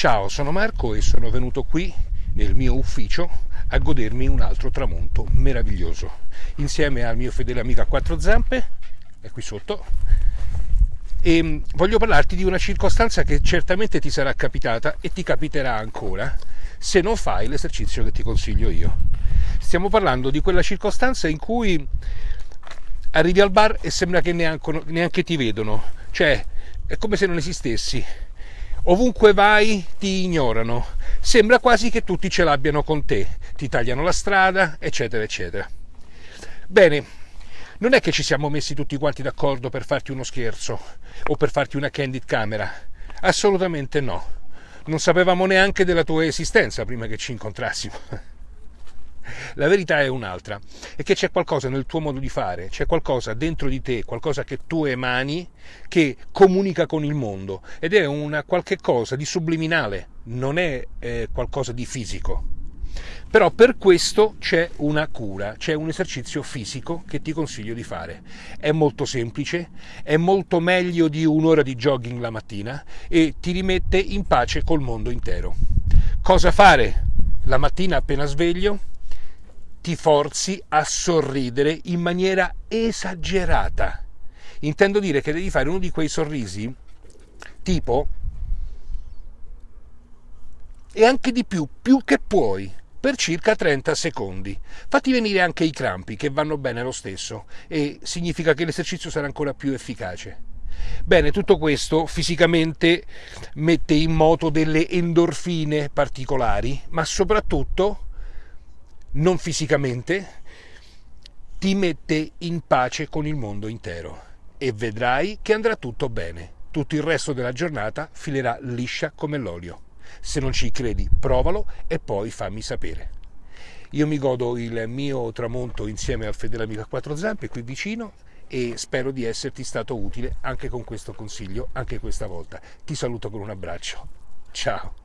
Ciao, sono Marco e sono venuto qui nel mio ufficio a godermi un altro tramonto meraviglioso insieme al mio fedele amico a quattro zampe, è qui sotto, e voglio parlarti di una circostanza che certamente ti sarà capitata e ti capiterà ancora se non fai l'esercizio che ti consiglio io. Stiamo parlando di quella circostanza in cui arrivi al bar e sembra che neanche, neanche ti vedono, cioè è come se non esistessi. Ovunque vai ti ignorano, sembra quasi che tutti ce l'abbiano con te, ti tagliano la strada, eccetera, eccetera. Bene, non è che ci siamo messi tutti quanti d'accordo per farti uno scherzo o per farti una candid camera, assolutamente no. Non sapevamo neanche della tua esistenza prima che ci incontrassimo. La verità è un'altra, è che c'è qualcosa nel tuo modo di fare, c'è qualcosa dentro di te, qualcosa che tu emani che comunica con il mondo ed è una qualche cosa di subliminale, non è eh, qualcosa di fisico. Però per questo c'è una cura, c'è un esercizio fisico che ti consiglio di fare. È molto semplice, è molto meglio di un'ora di jogging la mattina e ti rimette in pace col mondo intero. Cosa fare la mattina appena sveglio? Ti forzi a sorridere in maniera esagerata. Intendo dire che devi fare uno di quei sorrisi tipo e anche di più, più che puoi, per circa 30 secondi. Fatti venire anche i crampi che vanno bene lo stesso e significa che l'esercizio sarà ancora più efficace. Bene, tutto questo fisicamente mette in moto delle endorfine particolari, ma soprattutto non fisicamente, ti mette in pace con il mondo intero e vedrai che andrà tutto bene. Tutto il resto della giornata filerà liscia come l'olio. Se non ci credi, provalo e poi fammi sapere. Io mi godo il mio tramonto insieme al fedele amico a quattro zampe qui vicino e spero di esserti stato utile anche con questo consiglio, anche questa volta. Ti saluto con un abbraccio. Ciao.